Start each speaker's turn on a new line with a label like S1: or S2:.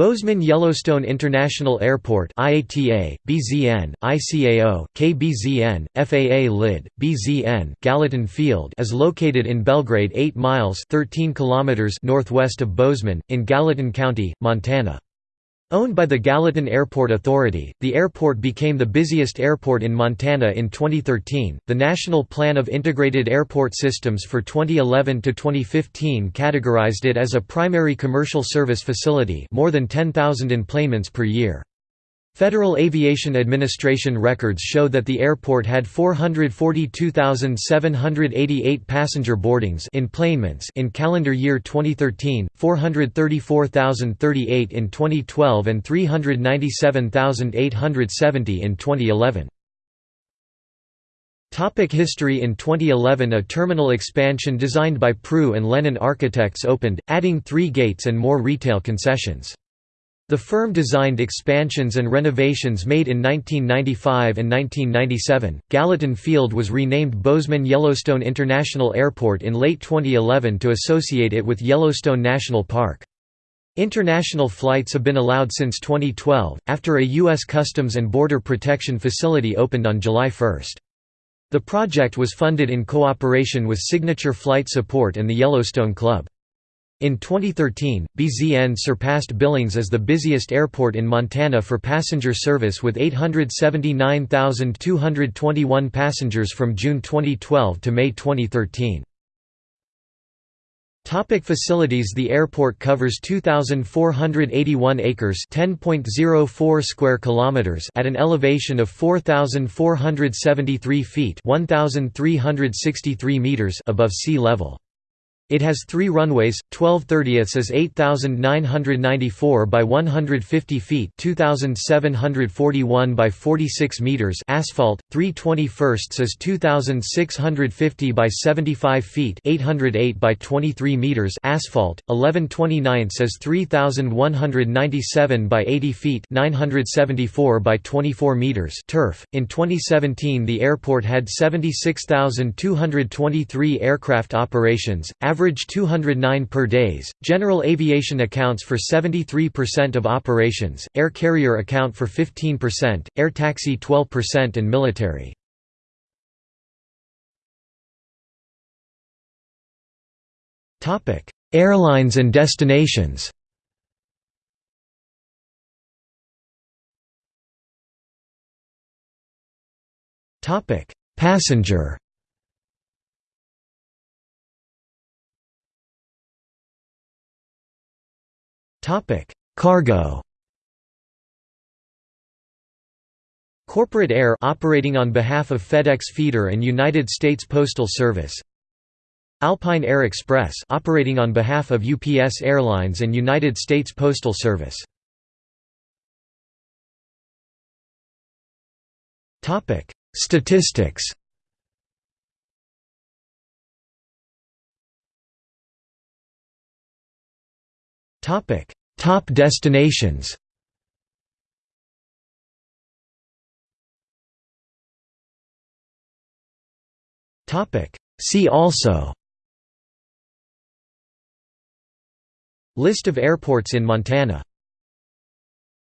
S1: Bozeman Yellowstone International Airport IATA, BZN, ICAO, KBZN, FAA LID, BZN Gallatin Field is located in Belgrade 8 miles 13 kilometers northwest of Bozeman, in Gallatin County, Montana. Owned by the Gallatin Airport Authority, the airport became the busiest airport in Montana in 2013. The National Plan of Integrated Airport Systems for 2011 to 2015 categorized it as a primary commercial service facility, more than 10,000 enplanements per year. Federal Aviation Administration records show that the airport had 442,788 passenger boardings enplanements in calendar year 2013, 434,038 in 2012 and 397,870 in 2011. Topic history In 2011 a terminal expansion designed by Prue and Lennon Architects opened, adding three gates and more retail concessions. The firm designed expansions and renovations made in 1995 and 1997. Gallatin Field was renamed Bozeman Yellowstone International Airport in late 2011 to associate it with Yellowstone National Park. International flights have been allowed since 2012, after a U.S. Customs and Border Protection facility opened on July 1. The project was funded in cooperation with Signature Flight Support and the Yellowstone Club. In 2013, BZN surpassed Billings as the busiest airport in Montana for passenger service with 879,221 passengers from June 2012 to May 2013. Topic facilities The airport covers 2481 acres, 10.04 square kilometers at an elevation of 4473 feet, 1363 meters above sea level. It has three runways, 12 thirtieths is 8,994 by 150 feet 2,741 by 46 meters asphalt, 3 21st is 2,650 by 75 feet 808 by 23 meters asphalt, 11 29ths is 3,197 by 80 feet 974 by 24 meters turf. In 2017 the airport had 76,223 aircraft operations, average average 209 per days. General aviation accounts for 73% of operations, air carrier account for 15%, air taxi 12% and military. Topic: Airlines and destinations. Topic: Passenger Cargo. Corporate Air operating on behalf of FedEx Feeder and United States Postal Service. Alpine Air Express operating on behalf of UPS Airlines and United States Postal Service. Topic: Statistics. Topic: Top destinations. See also. List of airports in Montana